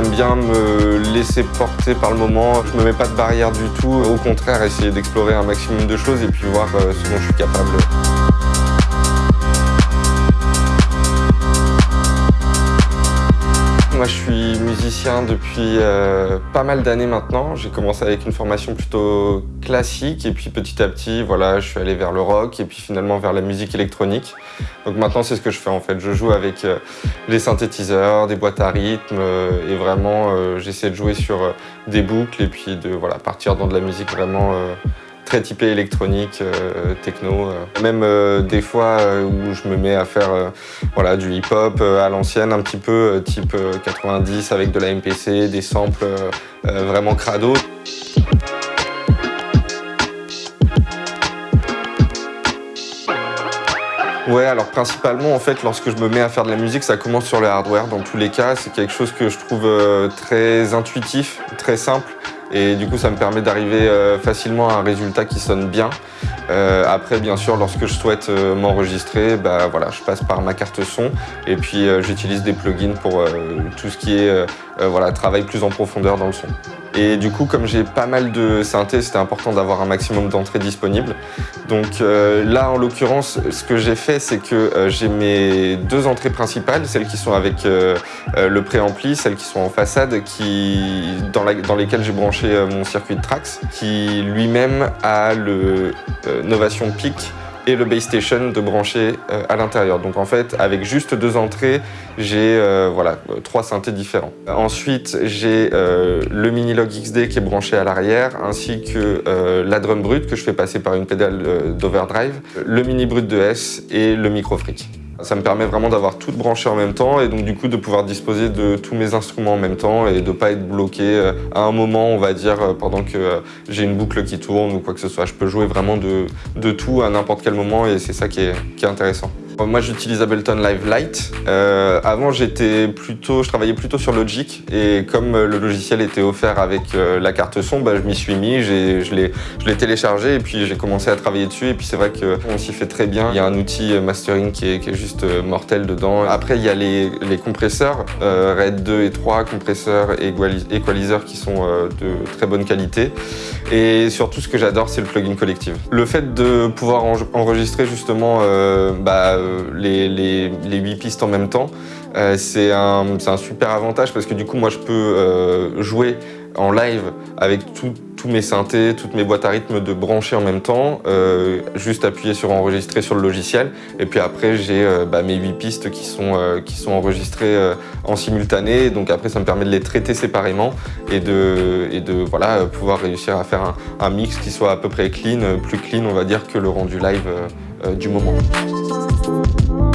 bien me laisser porter par le moment. Je me mets pas de barrière du tout. Au contraire, essayer d'explorer un maximum de choses et puis voir euh, ce dont je suis capable. Moi, je suis musicien depuis euh, pas mal d'années maintenant. J'ai commencé avec une formation plutôt classique et puis petit à petit, voilà, je suis allé vers le rock et puis finalement vers la musique électronique. Donc maintenant, c'est ce que je fais en fait. Je joue avec euh, les synthétiseurs, des boîtes à rythme euh, et vraiment, j'essaie de jouer sur des boucles et puis de voilà, partir dans de la musique vraiment très typé électronique, euh, techno. Euh. Même euh, des fois où je me mets à faire voilà, du hip-hop à l'ancienne, un petit peu type 90 avec de la MPC, des samples vraiment crado. Ouais, alors principalement, en fait, lorsque je me mets à faire de la musique, ça commence sur le hardware. Dans tous les cas, c'est quelque chose que je trouve très intuitif, très simple. Et du coup, ça me permet d'arriver euh, facilement à un résultat qui sonne bien. Euh, après, bien sûr, lorsque je souhaite euh, m'enregistrer, bah, voilà, je passe par ma carte son et puis j'utilise des plugins pour tout ce qui est voilà, travail plus en profondeur dans le son. Et du coup, comme j'ai pas mal de synthé, c'était important d'avoir un maximum d'entrées disponibles. Donc là, en l'occurrence, ce que j'ai fait, c'est que j'ai mes deux entrées principales, celles qui sont avec le préampli, celles qui sont en façade, qui, dans, dans lesquelles j'ai branché euh, mon circuit de Trax qui lui-même a le euh, Novation Peak et le Base Station de brancher euh, à l'intérieur. Donc en fait, avec juste deux entrées, j'ai voilà, trois synthés différents. Ensuite, j'ai le Minilog XD qui est branché à l'arrière, ainsi que la drum brute que je fais passer par une pédale d'overdrive, le mini brut de S et le micro freak. Ça me permet vraiment d'avoir tout branché en même temps et donc du coup de pouvoir disposer de tous mes instruments en même temps et de ne pas être bloqué euh, à un moment, on va dire, euh, pendant que euh, j'ai une boucle qui tourne ou quoi que ce soit. Je peux jouer vraiment de, tout à n'importe quel moment et c'est ça qui est intéressant. Moi j'utilise Ableton Live Lite. Euh, avant j'étais plutôt, je travaillais plutôt sur Logic et comme le logiciel était offert avec euh, la carte son, bah, je m'y suis mis, je l'ai téléchargé et puis j'ai commencé à travailler dessus et puis c'est vrai qu'on s'y fait très bien. Il y a un outil mastering qui est, juste euh, mortel dedans. Après il y a les, les compresseurs, euh, RAID 2 et 3, compresseurs et equalizers qui sont de très bonne qualité. Et surtout ce que j'adore c'est le plugin collective. Le fait de pouvoir enregistrer justement bah, euh, les, les, 8 pistes en même temps. Euh, c'est un, super avantage parce que du coup, moi, je peux euh, jouer en live avec tous mes synthés, toutes mes boîtes à rythme de brancher en même temps, juste appuyer sur enregistrer sur le logiciel. Et puis après, j'ai bah, mes 8 pistes qui sont, enregistrées en simultané. Donc après, ça me permet de les traiter séparément et de, pouvoir réussir à faire un, mix qui soit à peu près clean, plus clean, on va dire, que le rendu live du moment. Thank